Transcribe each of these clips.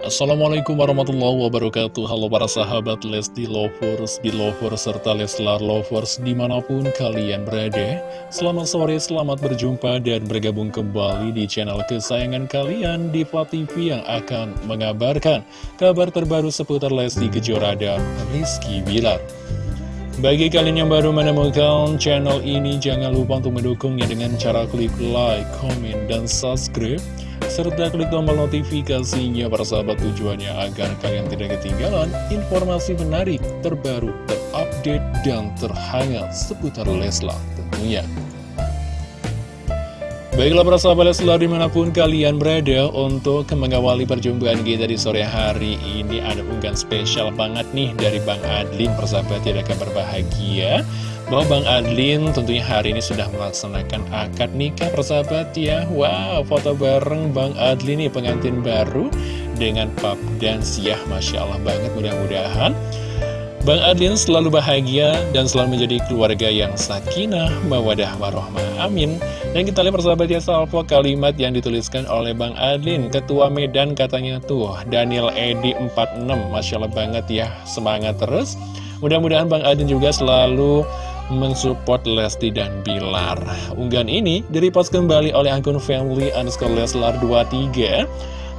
Assalamualaikum warahmatullahi wabarakatuh. Halo para sahabat Lesti Lovers, Belovers, serta Leslar Lovers di mana pun kalian berada. Selamat sore, selamat berjumpa dan bergabung kembali di channel kesayangan kalian Diva TV yang akan mengabarkan kabar terbaru seputar Lesti Kejora dan Rizky Bilar bagi kalian yang baru menemukan channel ini, jangan lupa untuk mendukungnya dengan cara klik like, comment, dan subscribe serta klik tombol notifikasinya para sahabat tujuannya agar kalian tidak ketinggalan informasi menarik, terbaru, terupdate, dan terhangat seputar Leslar tentunya. Baiklah para sahabat Leslar di mana pun kalian berada untuk mengawali perjumpaan kita di sore hari ini. Ada unggahan spesial banget nih dari Bang Adlin. Persahabat tidak kabar bahagia bahwa Bang Adlin tentunya hari ini sudah melaksanakan akad nikah persahabat ya. Wow, foto bareng Bang Adlin nih pengantin baru dengan pap dan siah. Masya Allah banget mudah-mudahan Bang Adlin selalu bahagia dan selalu menjadi keluarga yang sakinah, mawadah, warohmah, amin Dan kita lihat persahabat ya salvo kalimat yang dituliskan oleh Bang Adlin Ketua Medan katanya tuh Daniel Edi 46 Masya Allah banget ya semangat terus Mudah-mudahan Bang Adlin juga selalu mensupport Lesti dan Bilar. Unggahan ini direpost kembali oleh akun family underscore Leslar 23.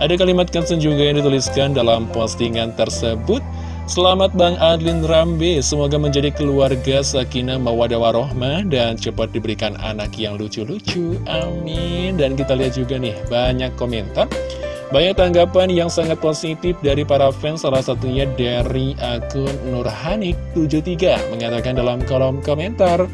Ada kalimat caption juga yang dituliskan dalam postingan tersebut. Selamat Bang Adlin Rambe, semoga menjadi keluarga sakinah mawadah warohmah dan cepat diberikan anak yang lucu-lucu. Amin. Dan kita lihat juga nih, banyak komentar banyak tanggapan yang sangat positif dari para fans, salah satunya dari akun Nurhanik73 mengatakan dalam kolom komentar.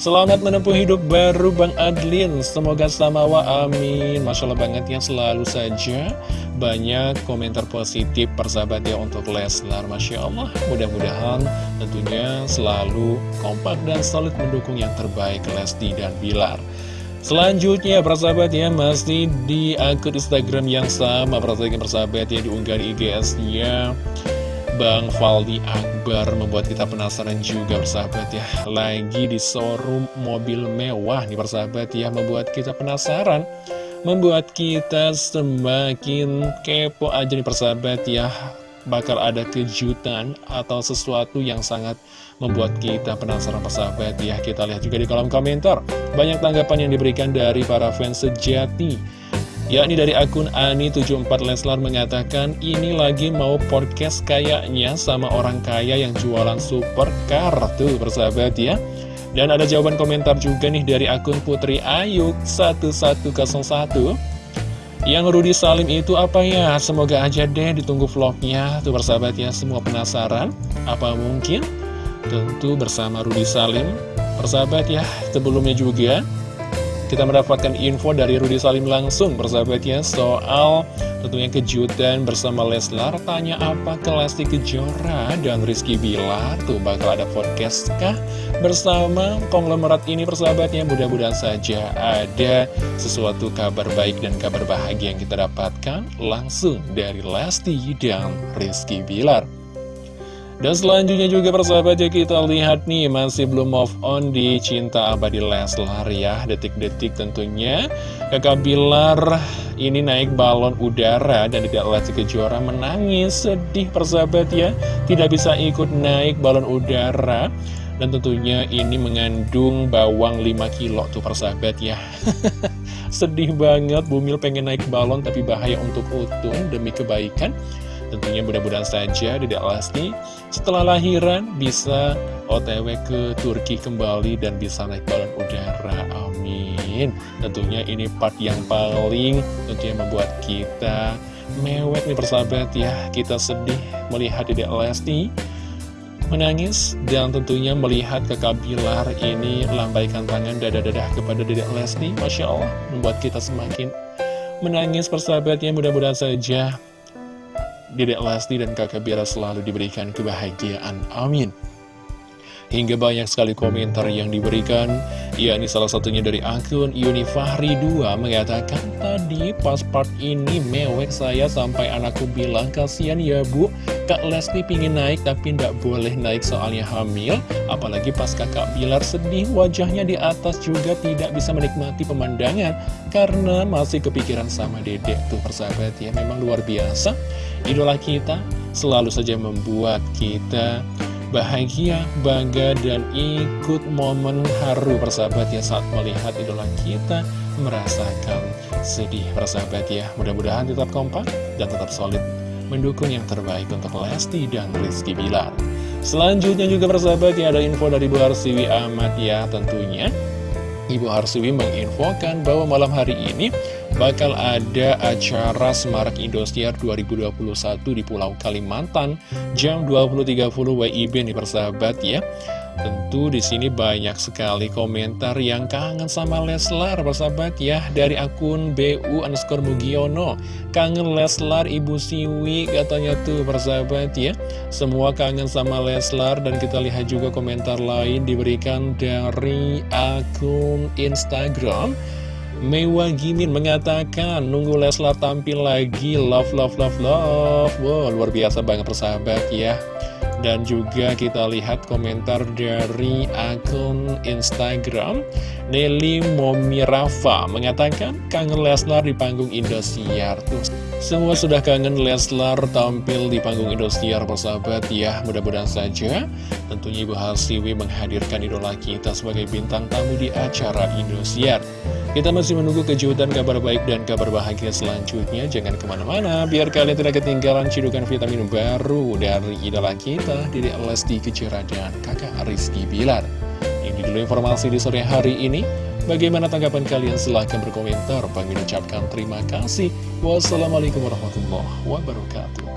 Selamat menempuh hidup baru Bang Adlin, semoga samawa amin. Masya Allah banget yang selalu saja banyak komentar positif persahabat ya untuk Leslar. Masya Allah, mudah-mudahan tentunya selalu kompak dan solid mendukung yang terbaik Lesti dan Bilar. Selanjutnya persahabat ya masih di akun Instagram yang sama persahabat ya diunggah di IGS-nya Bang Faldi Akbar membuat kita penasaran juga persahabat ya. Lagi di showroom mobil mewah nih persahabat ya Membuat kita penasaran. Membuat kita semakin kepo aja nih persahabat ya. Bakal ada kejutan atau sesuatu yang sangat membuat kita penasaran persahabat ya. Kita lihat juga di kolom komentar. Banyak tanggapan yang diberikan dari para fans sejati yakni dari akun Ani74 Leslar mengatakan ini lagi mau podcast kayaknya sama orang kaya yang jualan supercar tuh persahabat ya. Dan ada jawaban komentar juga nih dari akun Putri Ayuk 1101 yang Rudi Salim itu apa ya? Semoga aja deh ditunggu vlognya. Tuh persahabat ya, semua penasaran? Apa mungkin? Tentu bersama Rudi Salim. Persahabat ya, sebelumnya juga kita mendapatkan info dari Rudi Salim langsung persahabatnya soal tentunya kejutan bersama Leslar. Tanya apa ke Lesti Kejora dan Rizky Bilar? Tuh bakal ada podcast kah bersama konglomerat ini persahabatnya? Mudah-mudahan saja ada sesuatu kabar baik dan kabar bahagia yang kita dapatkan langsung dari Lesti dan Rizky Bilar dan selanjutnya juga persahabat ya kita lihat nih masih belum move on di Cinta Abadi Leslar ya. Detik-detik tentunya. Kakak Bilar ini naik balon udara dan tidak Lesti Kejora menangis sedih persahabat ya. Tidak bisa ikut naik balon udara. Dan tentunya ini mengandung bawang 5 kilo tuh persahabat ya. Sedih banget Bumil pengen naik balon tapi bahaya untuk Utun demi kebaikan Tentunya mudah-mudahan saja Dedek Lesti setelah lahiran bisa otw ke Turki kembali dan bisa naik balon udara. Amin. Tentunya ini part yang paling tentunya membuat kita mewek nih persahabat ya. Kita sedih melihat Dedek Lesti menangis dan tentunya melihat kakak Bilar ini lambaikan tangan dada-dada kepada Dedek Lesti. Masya Allah membuat kita semakin menangis persahabatnya mudah-mudahan saja Dedek Lesti dan kakak Bilar selalu diberikan kebahagiaan. Amin. Hingga banyak sekali komentar yang diberikan Ya ini salah satunya dari akun Unifahri 2 Mengatakan tadi pas part ini mewek saya sampai anakku bilang Kasian ya bu Kak Lesti pingin naik tapi tidak boleh naik soalnya hamil. Apalagi pas kakak Bilar sedih wajahnya di atas juga tidak bisa menikmati pemandangan. Karena masih kepikiran sama dedek tuh persahabat ya Memang luar biasa. Idola kita selalu saja membuat kita bahagia, bangga, dan ikut momen haru persahabat ya saat melihat idola kita merasakan sedih persahabat ya. Mudah-mudahan tetap kompak dan tetap solid mendukung yang terbaik untuk Lesti dan Rizky Bilar. Selanjutnya juga persahabat ya ada info dari Bu Harsiwi Ahmad ya tentunya. Ibu Harsiwi menginfokan bahwa malam hari ini bakal ada acara Semarak Indosiar 2021 di Pulau Kalimantan jam 20.30 WIB nih persahabat ya. Tentu di sini banyak sekali komentar yang kangen sama Leslar, persahabat ya, dari akun BU underscore Mugiono. Kangen Leslar, Ibu Siwi, katanya tuh persahabat ya. Semua kangen sama Leslar, dan kita lihat juga komentar lain diberikan dari akun Instagram. Mewa Gimin mengatakan nunggu Leslar tampil lagi. Love love love love. Wow luar biasa banget persahabat ya. Dan juga kita lihat komentar dari akun Instagram Nelly Momirafa mengatakan kangen Leslar di panggung Indosiar. Tuh semua sudah kangen Leslar tampil di panggung Indosiar persahabat ya. Mudah-mudahan saja tentunya Ibu Halsiwi menghadirkan idola kita sebagai bintang tamu di acara Indosiar kita masih menunggu kejutan kabar baik dan kabar bahagia selanjutnya. Jangan ke mana-mana, biar kalian tidak ketinggalan cidukan vitamin baru dari idola kita, Dede Lesti Kejora dan kakak Rizky Bilar. Ini dulu informasi di sore hari ini. Bagaimana tanggapan kalian? Silahkan berkomentar. Bang ucapkan terima kasih. Wassalamualaikum warahmatullahi wabarakatuh.